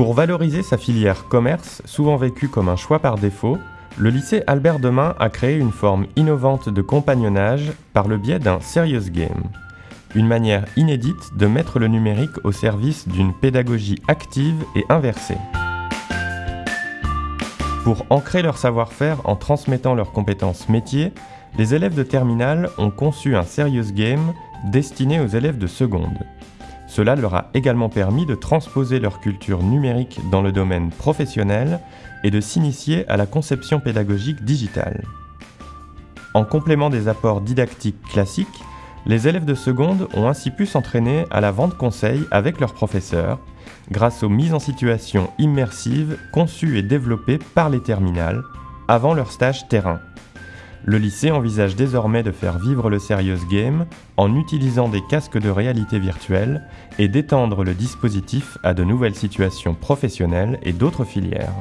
Pour valoriser sa filière commerce, souvent vécue comme un choix par défaut, le lycée Albert Demain a créé une forme innovante de compagnonnage par le biais d'un Serious Game, une manière inédite de mettre le numérique au service d'une pédagogie active et inversée. Pour ancrer leur savoir-faire en transmettant leurs compétences métiers, les élèves de terminale ont conçu un Serious Game destiné aux élèves de seconde. Cela leur a également permis de transposer leur culture numérique dans le domaine professionnel et de s'initier à la conception pédagogique digitale. En complément des apports didactiques classiques, les élèves de seconde ont ainsi pu s'entraîner à la vente conseil avec leurs professeurs, grâce aux mises en situation immersives conçues et développées par les terminales avant leur stage terrain. Le lycée envisage désormais de faire vivre le Serious Game en utilisant des casques de réalité virtuelle et d'étendre le dispositif à de nouvelles situations professionnelles et d'autres filières.